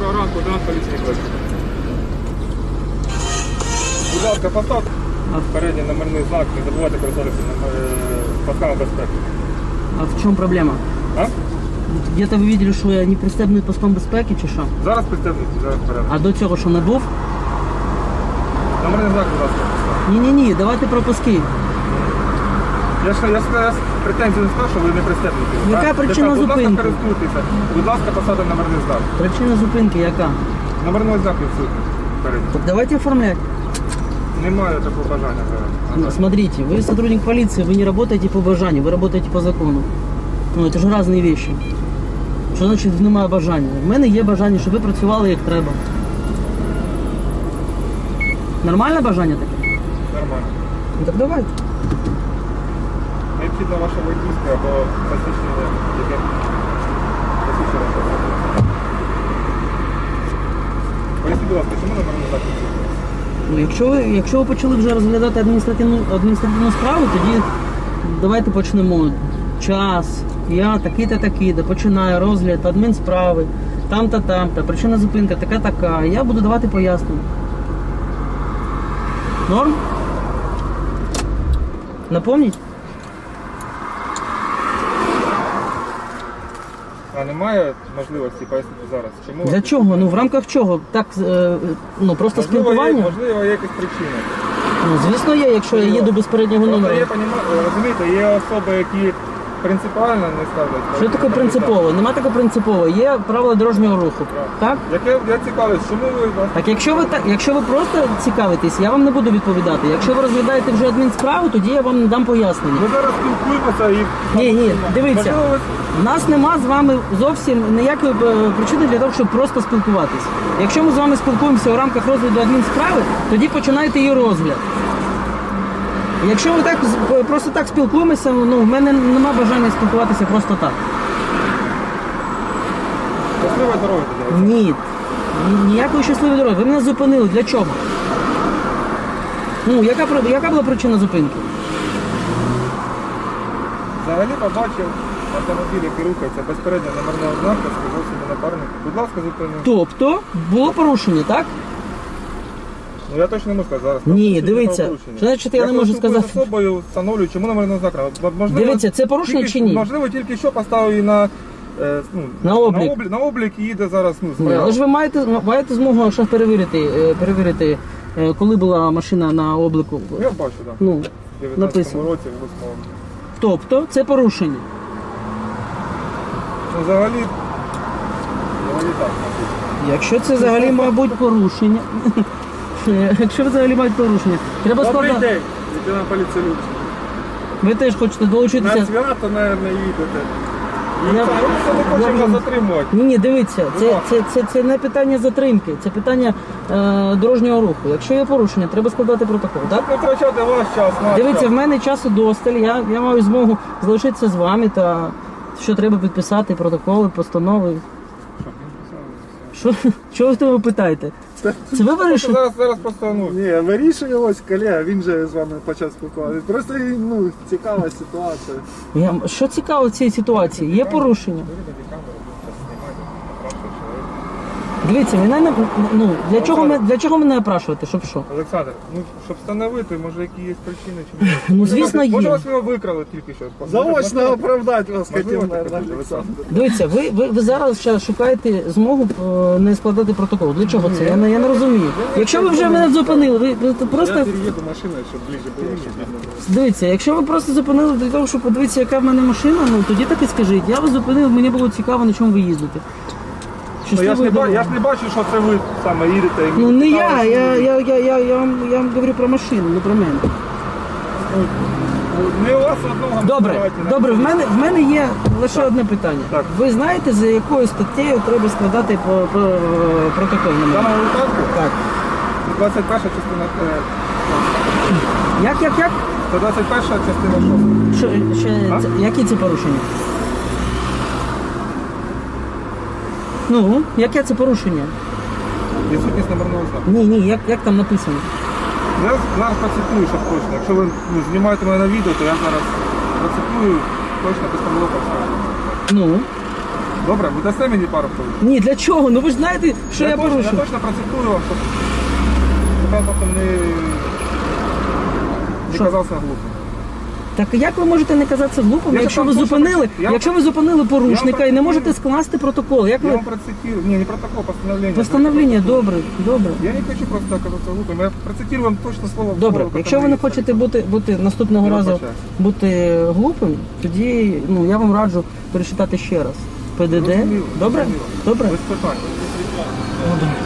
Доброго ранку, нас. Будь ласка, постав передній номерний знак, не забувайте користуватися е, пасками безпеки. А в чому проблема? А? Где-то ви бачили, що я не пристебнутий паском безпеки чи що? Зараз пристебніть, зараз вперед. А до цього що не був? Номерний знак, будь ласка. Ні-ні-ні, давайте пропуски. Я ж я ж я ж претензій не сказав, що ви не пристебнуті. Яка Так? причина Тепер, Будь ласка, зупинки? користуйтеся. Будь ласка, посадимо номерний знак. Причина зупинки яка? Номерний знак відсутній. Передній. Так давайте оформлять. Немає такого бажання зараз. Ну, Смотрите, вы сотрудник полиции, вы не работаете по бажанию, вы работаете по закону. Ну, это ж різні вещи. Що значить немає бажання? В мене є бажання, щоб ви працювали як треба. Нормальне бажання таке? Нормально. Ну так давайте. Необхідно ваше водійське або посвідчення, яке посвідчення особи. Поясніть, будь ласка, чому номерний знак відсутній? Ну, якщо якщо ви почали вже розглядати адміністративну, адміністративну справу, тоді давайте почнемо. Час, я такий-то такий-то, починаю розгляд адмінсправи, там-то, причина зупинка така-така. Я буду давати пояснення. Норм? Напомніть? А немає можливості пояснити зараз? Чому Для чого? Ну в рамках чого? Так, е, ну просто Можливо, є, спілкування? можливо, є якась причина. Ну, звісно, є, якщо я їду без переднього Просто номера. є, розумієте, є особи, які принципіально не ставлять. Що таке принципово? Нема такого принципово. Є правила дорожнього руху. Так? Яке я цікавлюсь, чому ви вас Так якщо ви так, якщо ви просто цікавитесь, я вам не буду відповідати. Якщо ви розглядаєте вже адмінсправу, тоді я вам дам пояснення. Ми зараз спілкуємося і. Ні, ні, дивіться. Можливо, ви У нас нема з вами зовсім ніякої е, причини для того, щоб просто спілкуватись. Якщо ми з вами спілкуємося у рамках розгляду адмінсправи, тоді починайте її розгляд. Якщо ми так просто так спілкуємося, ну в мене нема бажання спілкуватися просто так. щасливої дороги тоді. Ні. Ні- Ніякої щасливої дороги. Ви мене зупинили. Для чого? Ну, яка, яка була причина зупинки? Взагалі побачив автомобіль, який рухається безпередньо номерного знака, сказав собі напарник. Будь ласка, зупинив. Тобто було порушення, так? Ну я точно не можу сказати зараз. Ні, дивіться, значить я не можу сказати? з особою встановлюю, чому номерного знака. Можливо, Дивіться, це порушення тільки- чи ні? Можливо, тільки що поставив її на, е, ну, На облік. На облік, на облік і їде зараз ну, Ні, але ж ви маєте, маєте змогу ще перевірити, е, перевірити, е, коли була машина на обліку. Я бачу, так. Ну, В 19 написано. році, в 8 тобто це порушення. Ну, взагалі, взагалі так. написано. Якщо це взагалі, мабуть, порушення. Якщо взагалі мають порушення, треба Добрий складати. день, лейтенант поліції Люкс. Ви теж хочете На долучитися. свято, мабуть, їдете. Я- Я, я хочемо вже- вас затримувати. Ні, ні, дивіться, це, це, це, це не питання затримки, це питання е, дорожнього руху. Якщо є порушення, треба складати протокол. Так? Не втрачати ваш час, наш Дивіться, час. в мене часу досталь, я, я маю змогу залишитися з вами та що треба підписати, протоколи, постанови. Що, що ви того питаєте? Це ви вирішили? Зараз, зараз просто, ну, Ні, вирішує ось колега, він же з вами почав спілкуватися. Просто ну, цікава ситуація. Я, що цікаво в цій ситуації? Є порушення. Дивіться, мене не ну для чого мене для чого мене опрашувати? Щоб що? Олександр, ну, щоб встановити, може, які є причини, чи ні. Ну, звісно, вас- Може, є. вас його викрали тільки що. Заочно оправдати вас хотів, таке Олександр. Дивіться, ви, ви, ви зараз ще шукаєте змогу е, не складати протокол. Для чого це? Я не, я не розумію. Якщо ви вже мене зупинили, ви, ви просто Я переїду машиною, щоб ближче було, щоб видно було. дивіться, якщо ви просто зупинили для того, щоб подивитися, яка в мене машина, ну тоді так і скажіть. Я вас зупинив, мені було цікаво, на чому ви їздите. Ну, я, ж не, ба- я ж не бачу, що це ви саме їдете. і Ну не я, я, я, я, я, я, вам, я вам говорю про машину, не про мене. Не у вас одного. Добре, давайте, добре, в мене, в мене є лише одне питання. Так. Ви знаєте, за якою статтею треба складати по, по, протокол на В мене? даному випадку Так. 21 частина. е, Як, як, як? 121 частина 6. Що, ще, А? це, які це порушення? Ну, яке це порушення? Відсутність номерного знаку. Ні, ні, як, як там написано? Я зараз процитую, щоб точно. Якщо ви ну, знімаєте мене на відео, то я зараз процитую точно постанову поставлю. Ну, Добре, ви дасте мені пару хвилин? Ні, для чого? Ну ви ж знаєте, що я, точно, я порушив. точно процитую вам, щоб я потім не, не Що? казався глупим. Так як ви можете не казатися глупим, Я якщо ви вам зупинили, я вам- якщо ви зупинили порушника і не можете скласти протокол? Як Я ви вам процитирую, не, не протокол, постановление. постановлення? Добре, добре. Я не хочу просто оказаться глупым, я процитирую вам точно слово в Добре, слово, якщо ви не хочете бути, бути наступного Я разу вибачаюсь. бути глупим, тоді ну я вам раджу перечитати ще раз. ПДД. Зрозуміло, Добре? зрозуміло. Добре? Без питань.